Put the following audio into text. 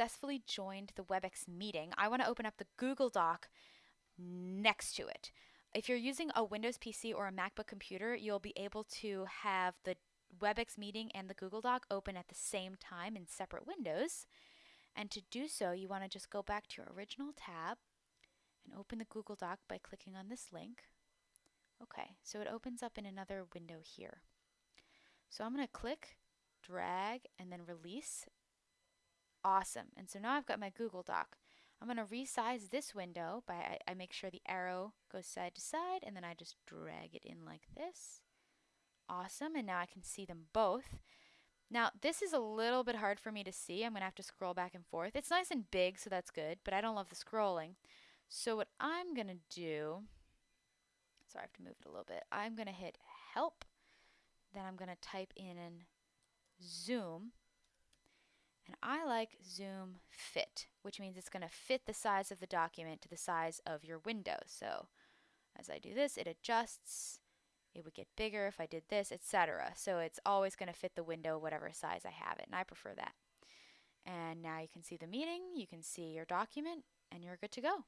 successfully joined the WebEx meeting, I want to open up the Google Doc next to it. If you're using a Windows PC or a MacBook computer, you'll be able to have the WebEx meeting and the Google Doc open at the same time in separate windows. And to do so, you want to just go back to your original tab and open the Google Doc by clicking on this link. Okay, so it opens up in another window here. So I'm going to click, drag, and then release. Awesome. And so now I've got my Google Doc. I'm going to resize this window by I, I, make sure the arrow goes side to side and then I just drag it in like this. Awesome. And now I can see them both. Now this is a little bit hard for me to see. I'm going to have to scroll back and forth. It's nice and big so that's good, but I don't love the scrolling. So what I'm going to do, sorry I have to move it a little bit. I'm going to hit help. Then I'm going to type in zoom and I like zoom fit, which means it's going to fit the size of the document to the size of your window. So as I do this, it adjusts. It would get bigger if I did this, etc. So it's always going to fit the window whatever size I have it, and I prefer that. And now you can see the meeting, you can see your document, and you're good to go.